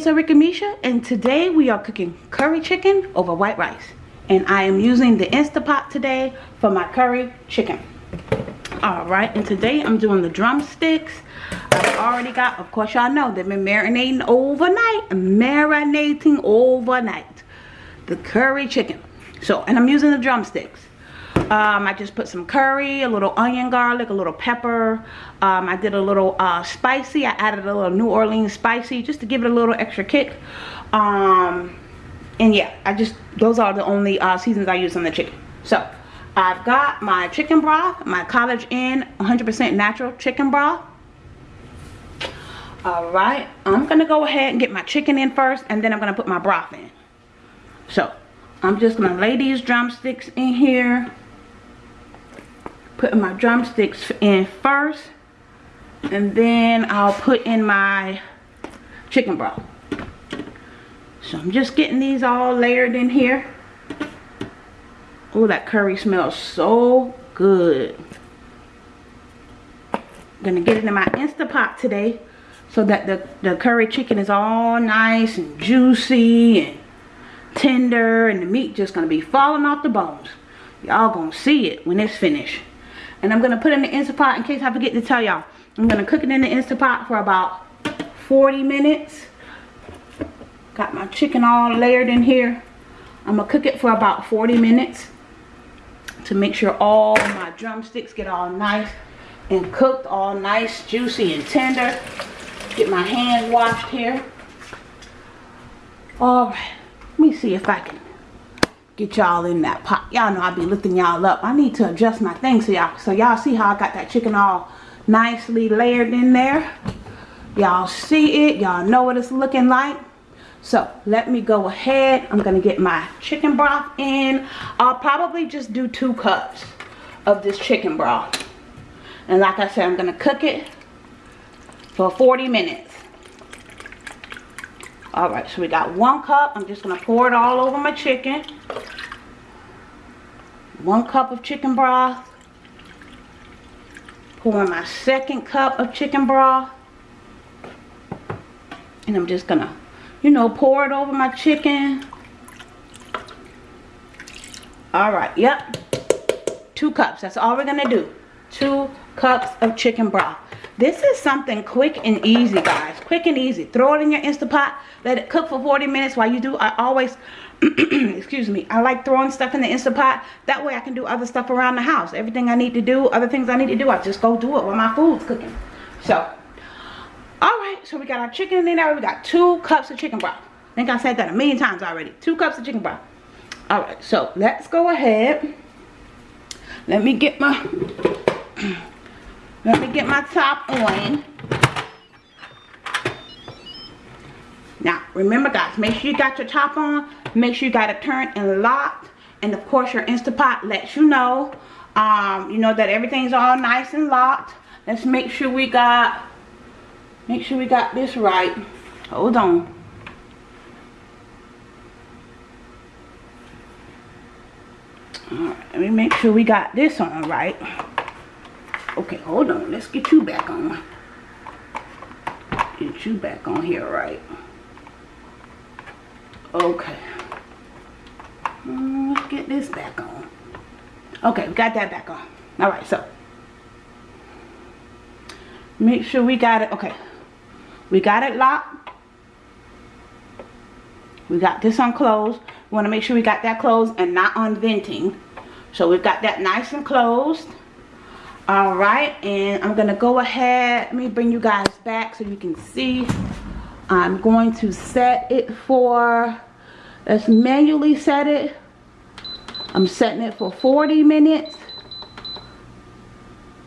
guys it is Arika Misha and today we are cooking curry chicken over white rice. And I am using the Instapot today for my curry chicken. Alright and today I'm doing the drumsticks. I've already got of course y'all know they've been marinating overnight marinating overnight the curry chicken. So and I'm using the drumsticks um, I just put some curry, a little onion garlic, a little pepper. Um, I did a little uh, spicy. I added a little New Orleans spicy just to give it a little extra kick. Um, and yeah, I just, those are the only uh, seasons I use on the chicken. So, I've got my chicken broth, my College Inn 100% natural chicken broth. Alright, I'm going to go ahead and get my chicken in first and then I'm going to put my broth in. So, I'm just going to lay these drumsticks in here putting my drumsticks in first and then I'll put in my chicken broth. So I'm just getting these all layered in here. Oh that curry smells so good. I'm gonna get it in my Instapot today so that the, the curry chicken is all nice and juicy and tender and the meat just gonna be falling off the bones. Y'all gonna see it when it's finished and I'm going to put in the Instapot in case I forget to tell y'all. I'm going to cook it in the Instapot for about 40 minutes. Got my chicken all layered in here. I'm going to cook it for about 40 minutes to make sure all my drumsticks get all nice and cooked, all nice, juicy, and tender. Get my hand washed here. Alright, let me see if I can get y'all in that pot. Y'all know I be lifting y'all up. I need to adjust my thing so y'all so y'all see how I got that chicken all nicely layered in there. Y'all see it. Y'all know what it's looking like. So let me go ahead. I'm going to get my chicken broth in. I'll probably just do two cups of this chicken broth. And like I said, I'm going to cook it for 40 minutes. Alright, so we got one cup. I'm just going to pour it all over my chicken. One cup of chicken broth. Pour my second cup of chicken broth. And I'm just gonna you know pour it over my chicken. All right yep. Two cups. That's all we're gonna do. Two cups of chicken broth this is something quick and easy guys. Quick and easy. Throw it in your Instapot. Let it cook for 40 minutes while you do I always excuse me I like throwing stuff in the Instapot. That way I can do other stuff around the house. Everything I need to do other things I need to do I just go do it while my food's cooking. So alright so we got our chicken in there. We got two cups of chicken broth. I think I said that a million times already. Two cups of chicken broth. Alright so let's go ahead. Let me get my let me get my top on. Now remember guys make sure you got your top on. Make sure you got it turned and locked. And of course your Instapot lets you know um, you know that everything's all nice and locked. Let's make sure we got make sure we got this right. Hold on. Alright, let me make sure we got this on right. Okay, hold on. Let's get you back on. Get you back on here, right? Okay. Mm, let's get this back on. Okay, we got that back on. Alright, so. Make sure we got it. Okay. We got it locked. We got this on closed. We want to make sure we got that closed and not on venting. So we've got that nice and closed. Alright, and I'm to go ahead. Let me bring you guys back so you can see. I'm going to set it for, let's manually set it. I'm setting it for 40 minutes.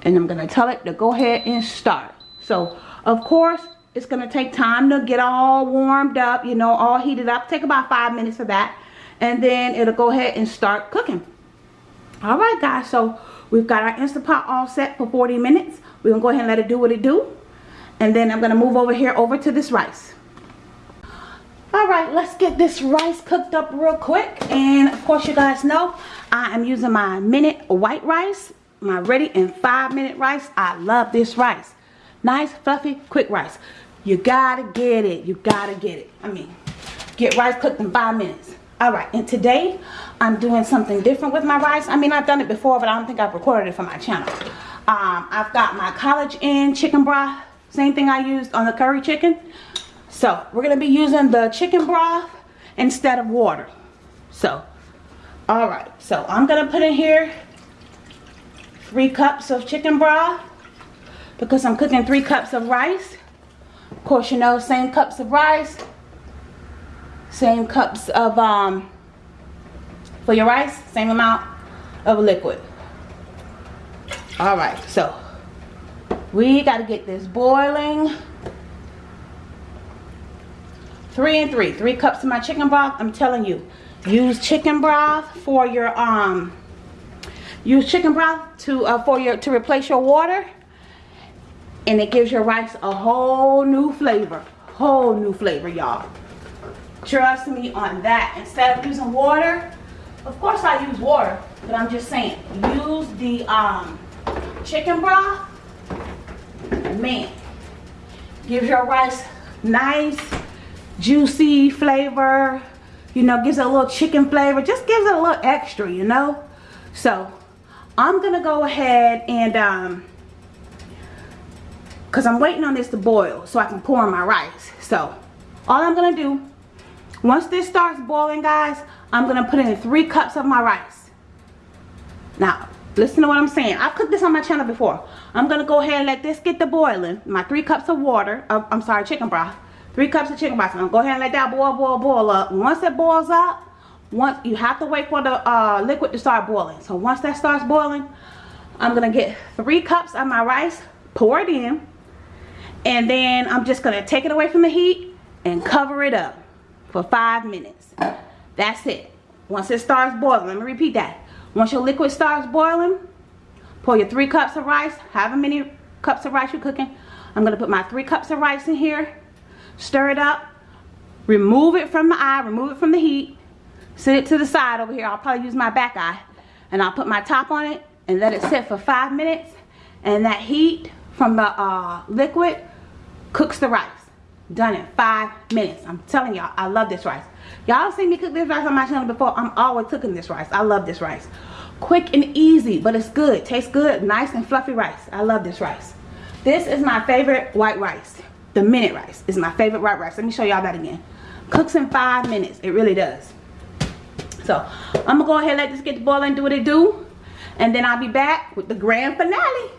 And I'm to tell it to go ahead and start. So, of course, it's to take time to get all warmed up, you know, all heated up. Take about five minutes for that. And then it'll go ahead and start cooking. Alright guys, so we've got our Instapot all set for 40 minutes. We're going to go ahead and let it do what it do. And then I'm going to move over here over to this rice. Alright, let's get this rice cooked up real quick. And of course you guys know, I am using my minute white rice. My ready in five minute rice. I love this rice. Nice, fluffy, quick rice. You gotta get it. You gotta get it. I mean, get rice cooked in five minutes. Alright, and today I'm doing something different with my rice. I mean, I've done it before, but I don't think I've recorded it for my channel. Um, I've got my College Inn chicken broth. Same thing I used on the curry chicken. So, we're going to be using the chicken broth instead of water. So, alright. So, I'm going to put in here three cups of chicken broth because I'm cooking three cups of rice. Of course, you know, same cups of rice, same cups of, um, for your rice, same amount of liquid. All right, so we got to get this boiling. Three and three, three cups of my chicken broth. I'm telling you, use chicken broth for your, um, use chicken broth to, uh, for your, to replace your water and it gives your rice a whole new flavor whole new flavor y'all trust me on that. Instead of using water of course I use water but I'm just saying use the um, chicken broth man. Gives your rice nice juicy flavor you know gives it a little chicken flavor just gives it a little extra you know? So I'm gonna go ahead and um, because I'm waiting on this to boil so I can pour in my rice. So all I'm going to do, once this starts boiling guys, I'm going to put in three cups of my rice. Now, listen to what I'm saying. I've cooked this on my channel before. I'm going to go ahead and let this get to boiling. My three cups of water, I'm sorry, chicken broth. Three cups of chicken broth. I'm going to go ahead and let that boil, boil, boil up. Once it boils up, once you have to wait for the uh, liquid to start boiling. So once that starts boiling, I'm going to get three cups of my rice, pour it in and then I'm just going to take it away from the heat and cover it up for five minutes. That's it. Once it starts boiling, let me repeat that. Once your liquid starts boiling, pour your three cups of rice, however many cups of rice you're cooking. I'm going to put my three cups of rice in here, stir it up, remove it from the eye, remove it from the heat, set it to the side over here. I'll probably use my back eye, and I'll put my top on it and let it sit for five minutes. And that heat from the uh, liquid cooks the rice done in five minutes. I'm telling y'all i love this rice. Y'all seen me cook this rice on my channel before? I'm always cooking this rice. I love this rice. Quick and easy but it's good. Tastes good. Nice and fluffy rice. I love this rice. This is my favorite white rice. The minute rice is my favorite white rice. Let me show y'all that again. Cooks in five minutes. It really does. So i'm gonna go ahead and let this get to boiling do what it do and then i'll be back with the grand finale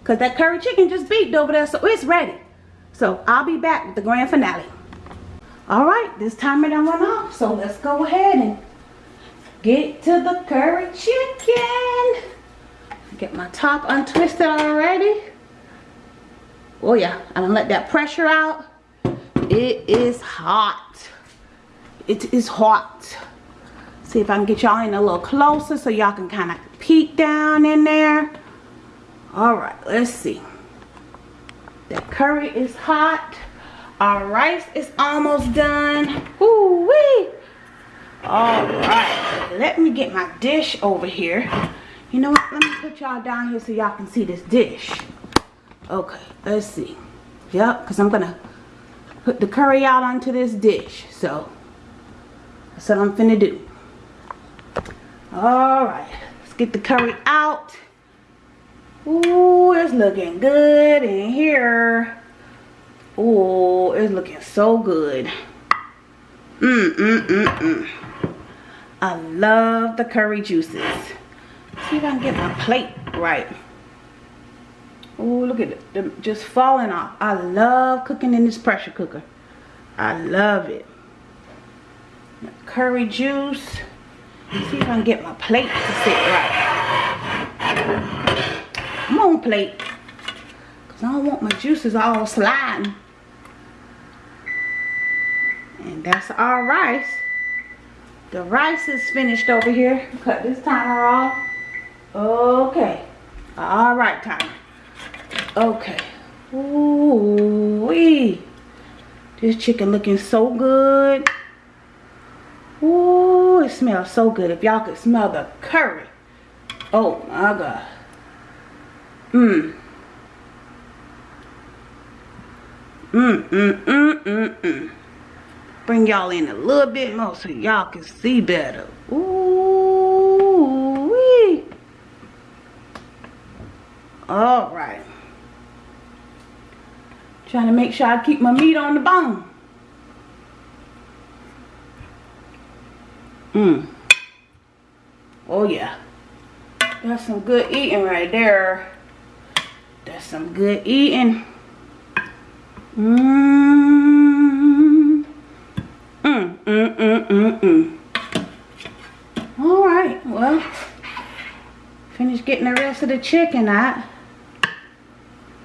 because that curry chicken just beeped over there so it's ready so I'll be back with the grand finale. All right, this timer done went off. So let's go ahead and get to the curry chicken. Get my top untwisted already. Oh yeah, I done let that pressure out. It is hot. It is hot. See if I can get y'all in a little closer so y'all can kind of peek down in there. All right, let's see. The curry is hot. Our rice is almost done. Ooh wee. All right. Let me get my dish over here. You know what? Let me put y'all down here so y'all can see this dish. Okay. Let's see. Yep. Because I'm going to put the curry out onto this dish. So, that's what I'm finna do. All right. Let's get the curry out. Ooh, it's looking good in here. Ooh, it's looking so good. Mmm, mmm, mmm, mmm. I love the curry juices. see if I can get my plate right. Ooh, look at it. Them just falling off. I love cooking in this pressure cooker. I love it. Curry juice. see if I can get my plate to sit right. Come on, plate. Because I don't want my juices all sliding. And that's our rice. The rice is finished over here. Cut this timer off. Okay. All right, timer. Okay. Ooh wee. This chicken looking so good. Ooh, it smells so good. If y'all could smell the curry. Oh my God. Mmm. Mm, mm, mm, mm, mm. Bring y'all in a little bit more so y'all can see better. Ooh, wee. All right. Trying to make sure I keep my meat on the bone. Mmm. Oh yeah. That's some good eating right there. Some good eating. Mmm. Mmm, mmm, mmm, mmm, mmm. Alright, well. Finish getting the rest of the chicken out.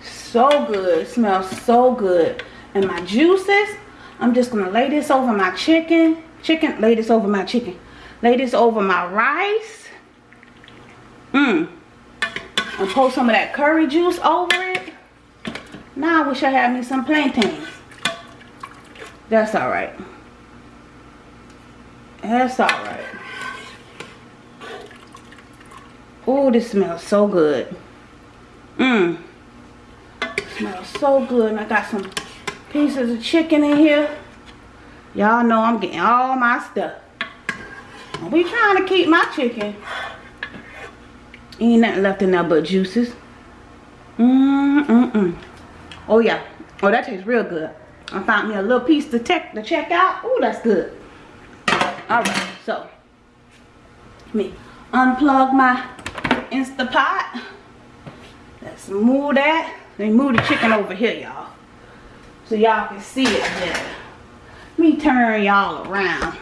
So good. smells so good. And my juices, I'm just to lay this over my chicken. Chicken, lay this over my chicken. Lay this over my rice. Mmm. And pour some of that curry juice over it. Now I wish I had me some plantains. That's alright. That's alright. Oh, this smells so good. Mmm. Smells so good. And I got some pieces of chicken in here. Y'all know I'm getting all my stuff. We trying to keep my chicken. Ain't nothing left in there but juices. Mmm, mm, mm. Oh, yeah. Oh, that tastes real good. I found me a little piece to, check to check out. Oh, that's good. Alright, so. Let me unplug my Instapot. Let's move that. Let me move the chicken over here, y'all. So y'all can see it better. Let me turn y'all around.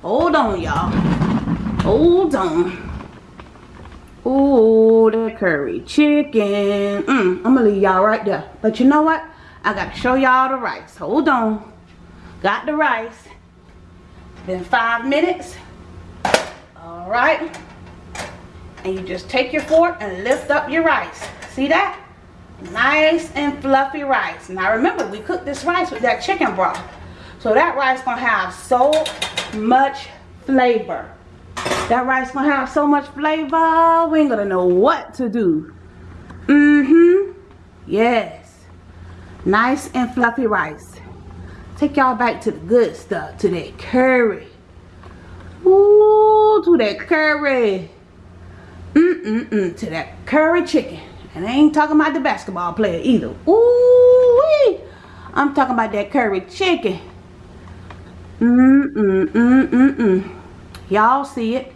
Hold on, y'all. Hold on. Ooh, the curry chicken. Mm, I'm gonna leave y'all right there. But you know what? I gotta show y'all the rice. Hold on. Got the rice. Been five minutes. All right. And you just take your fork and lift up your rice. See that? nice and fluffy rice now remember we cooked this rice with that chicken broth so that rice gonna have so much flavor that rice gonna have so much flavor we ain't gonna know what to do mm-hmm yes nice and fluffy rice take y'all back to the good stuff to that curry Ooh, to that curry mm-mm-mm to that curry chicken and I ain't talking about the basketball player either. Ooh wee. I'm talking about that curry chicken. Mm-mm-mm-mm-mm. Y'all see it.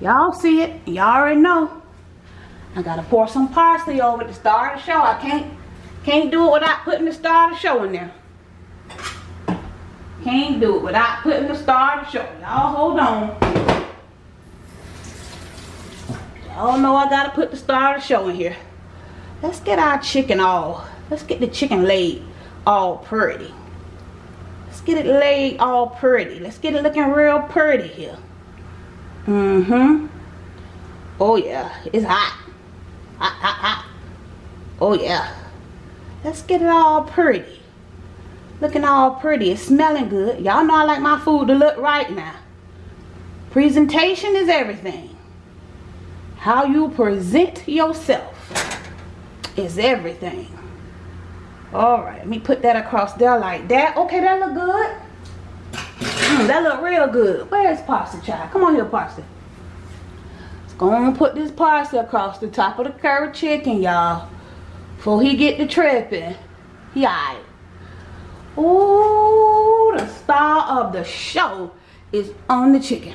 Y'all see it. Y'all already know. I gotta pour some parsley over to start the show. I can't can't do it without putting the star of the show in there. Can't do it without putting the star of the show. Y'all hold on. Y'all know I gotta put the star of the show in here let's get our chicken all let's get the chicken laid all pretty let's get it laid all pretty let's get it looking real pretty here mm-hmm. Oh yeah. It's hot. Hot hot hot. Oh yeah. Let's get it all pretty. Looking all pretty it's smelling good. Y'all know I like my food to look right now. Presentation is everything. How you present yourself is everything. Alright, let me put that across there like that. Okay, that look good. That look real good. Where's Parsley, child? Come on here, Parsley. Let's go and put this parsley across the top of the curry chicken, y'all. Before he get the tripping. He alright. Ooh, the star of the show is on the chicken.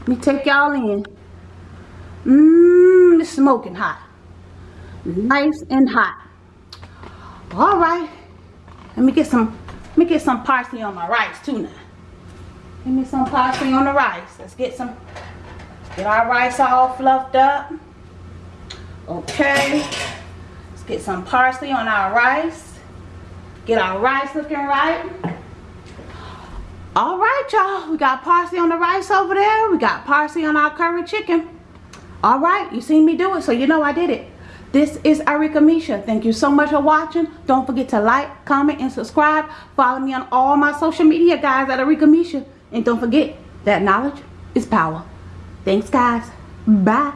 Let me take y'all in. Mmm, it's smoking hot nice and hot all right let me get some let me get some parsley on my rice too now give me some parsley on the rice. Let's get some get our rice all fluffed up. Okay. Let's get some parsley on our rice. Get our rice looking right. All right y'all. We got parsley on the rice over there. We got parsley on our curry chicken. All right you seen me do it so you know i did it. This is Arika Misha. Thank you so much for watching. Don't forget to like, comment, and subscribe. Follow me on all my social media, guys, at Arika Misha. And don't forget that knowledge is power. Thanks, guys. Bye.